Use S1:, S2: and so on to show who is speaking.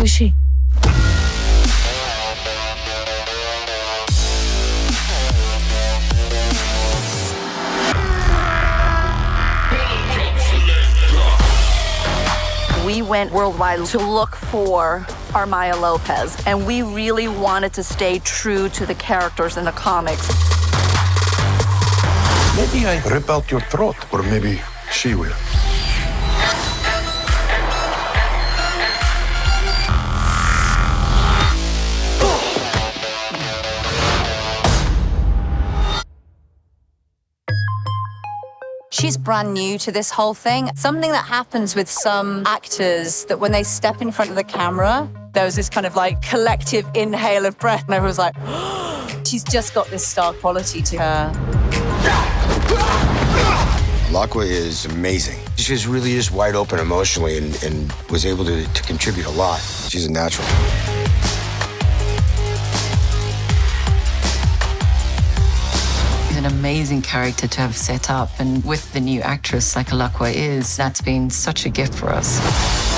S1: is she?
S2: We went worldwide to look for our Maya Lopez, and we really wanted to stay true to the characters in the comics.
S3: Maybe I rip out your throat, or maybe she will.
S4: She's brand new to this whole thing. Something that happens with some actors that when they step in front of the camera, there was this kind of like collective inhale of breath, and everyone's like, she's just got this star quality to her.
S5: Alaqua is amazing. She just really is wide open emotionally and, and was able to, to contribute a lot. She's a natural.
S6: An amazing character to have set up, and with the new actress like Alaqua is, that's been such a gift for us.